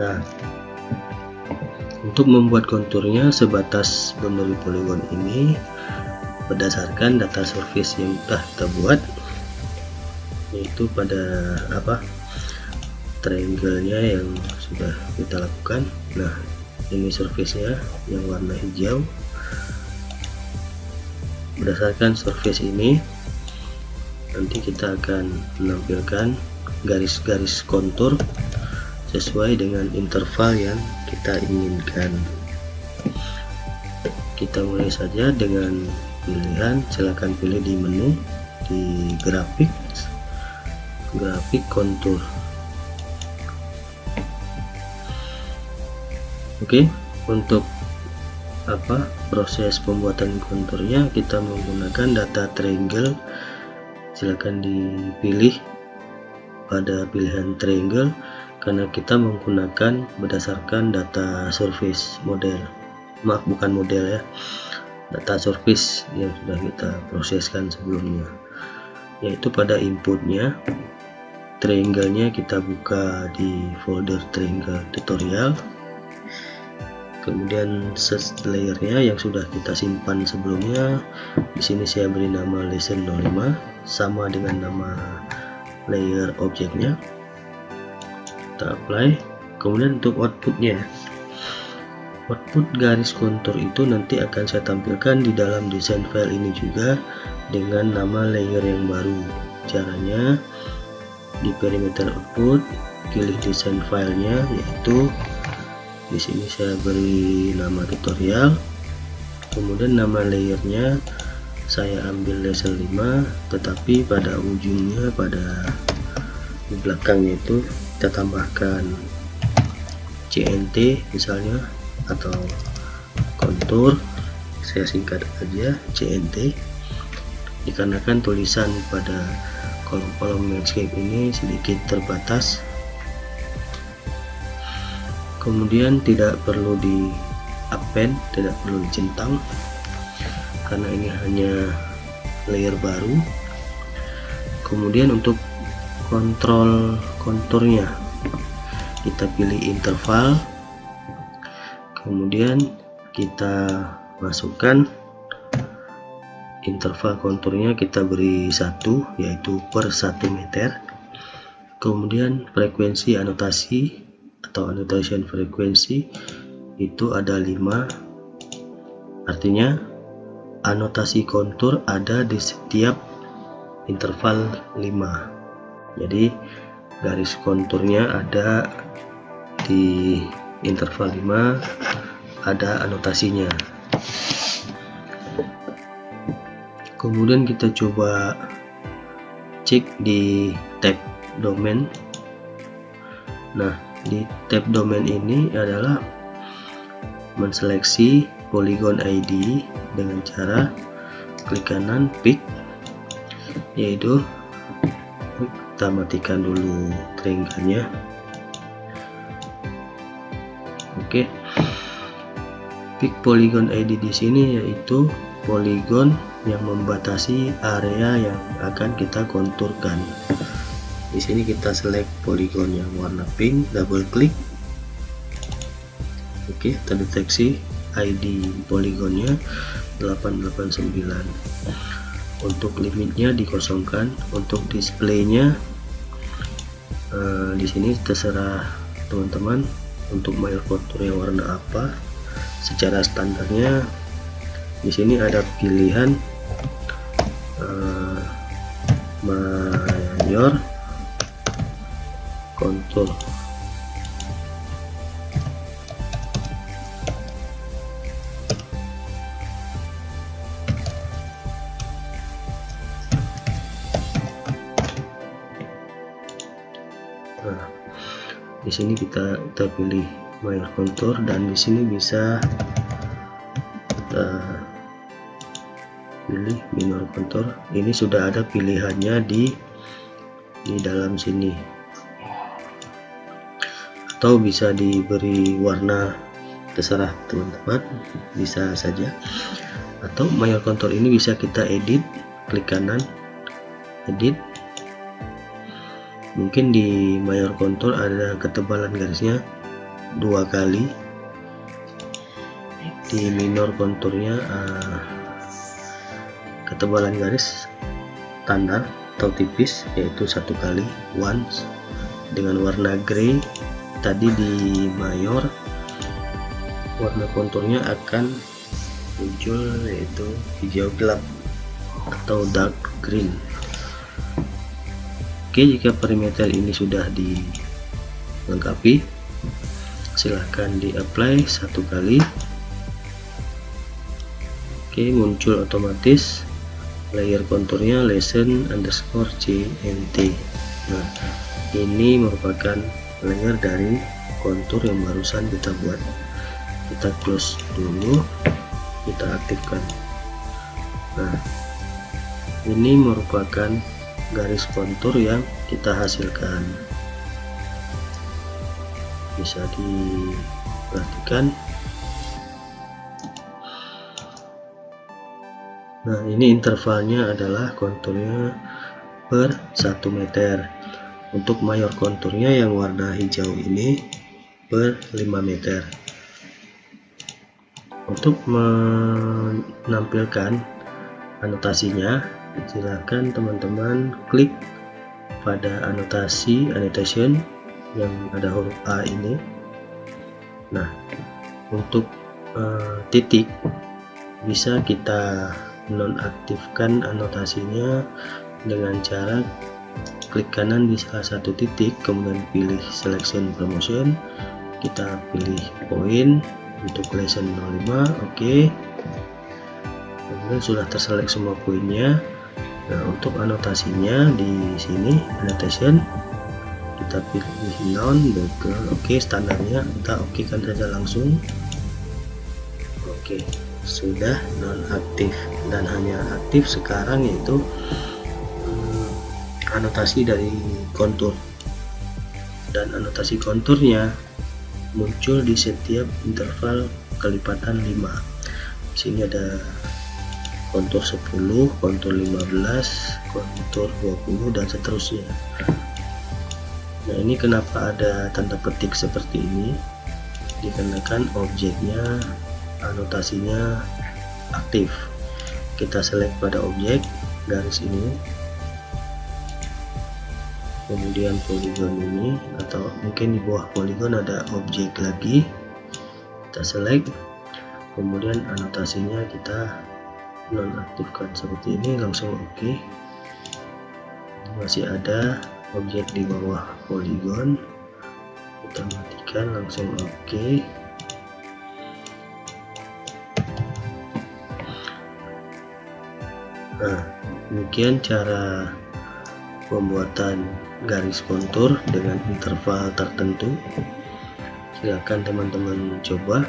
nah untuk membuat konturnya sebatas boundary polygon ini berdasarkan data surface yang sudah kita buat yaitu pada apa triangle-nya yang sudah kita lakukan. Nah ini surface-nya yang warna hijau. Berdasarkan surface ini nanti kita akan menampilkan garis-garis kontur sesuai dengan interval yang kita inginkan. Kita mulai saja dengan pilihan. Silahkan pilih di menu di grafik grafik kontur. Oke untuk apa proses pembuatan konturnya kita menggunakan data triangle. Silahkan dipilih pada pilihan triangle karena kita menggunakan berdasarkan data surface model. Maaf bukan model ya. Data surface yang sudah kita proseskan sebelumnya. Yaitu pada inputnya triangle-nya kita buka di folder triangle tutorial. Kemudian set layernya yang sudah kita simpan sebelumnya. Di sini saya beri nama lesson 05 sama dengan nama layer objeknya kita apply kemudian untuk outputnya. Output garis kontur itu nanti akan saya tampilkan di dalam desain file ini juga dengan nama layer yang baru. Caranya di perimeter output pilih desain filenya yaitu di sini saya beri nama tutorial. Kemudian nama layernya saya ambil laser 5 tetapi pada ujungnya pada di belakangnya itu kita tambahkan CNT misalnya atau kontur saya singkat aja CNT dikarenakan tulisan pada kolom-kolom landscape ini sedikit terbatas. Kemudian tidak perlu di append tidak perlu dicentang karena ini hanya layer baru. Kemudian untuk kontrol konturnya kita pilih interval. Kemudian kita masukkan interval konturnya kita beri satu yaitu per 1 meter. Kemudian frekuensi anotasi atau annotation frekuensi itu ada 5 artinya anotasi kontur ada di setiap interval 5 jadi garis konturnya ada di interval 5 ada anotasinya. Kemudian kita coba cek di tab domain. Nah di tab domain ini adalah menseleksi polygon ID dengan cara klik kanan pick yaitu kita matikan dulu triangle oke. Pick polygon ID di sini yaitu polygon yang membatasi area yang akan kita konturkan. Di sini kita select polygon yang warna pink double klik oke terdeteksi ID polygonnya 889 untuk limitnya dikosongkan. Untuk displaynya uh, di sini terserah teman-teman untuk mail kontur yang warna apa. Secara standarnya di sini ada pilihan uh, mayor kontur nah di sini kita kita pilih mayor kontur dan di sini bisa kita pilih minor kontur ini sudah ada pilihannya di di dalam sini. Atau bisa diberi warna terserah teman-teman bisa saja. Atau mayor kontur ini bisa kita edit klik kanan edit mungkin di mayor kontur ada ketebalan garisnya dua kali. Di minor konturnya uh, ketebalan garis standar atau tipis yaitu satu kali once. Dengan warna grey tadi di mayor warna konturnya akan muncul yaitu hijau gelap atau dark green oke jika perimeter ini sudah dilengkapi silahkan di apply satu kali. Oke muncul otomatis layer konturnya lesson underscore cmt nah ini merupakan layer dari kontur yang barusan kita buat. Kita close dulu kita aktifkan. Nah ini merupakan garis kontur yang kita hasilkan. Bisa diperhatikan. Nah ini intervalnya adalah konturnya per 1 meter. Untuk mayor konturnya yang warna hijau ini per 5 meter. Untuk menampilkan anotasinya silahkan teman-teman klik pada anotasi annotation yang ada huruf A ini. Nah untuk uh, titik bisa kita nonaktifkan anotasinya dengan cara klik kanan di salah satu titik kemudian pilih selection promotion. Kita pilih poin untuk lesson 05 oke. Okay. kemudian sudah terselek semua poinnya nah untuk anotasinya di sini annotation. Kita pilih non background. Oke okay, standarnya. Kita oke kan saja langsung. Oke okay sudah nonaktif. Dan hanya aktif sekarang yaitu hmm, anotasi dari kontur. Dan anotasi konturnya muncul di setiap interval kelipatan 5 sini ada kontur 10 kontur 15 kontur 20 dan seterusnya. Nah ini kenapa ada tanda petik seperti ini? Dikarenakan objeknya anotasinya aktif. Kita select pada objek garis ini. Kemudian polygon ini atau mungkin di bawah polygon ada objek lagi. Kita select. Kemudian anotasinya kita nonaktifkan seperti ini langsung oke okay. masih ada objek di bawah polygon kita matikan langsung oke okay. Nah, demikian cara pembuatan garis kontur dengan interval tertentu. Silakan teman-teman coba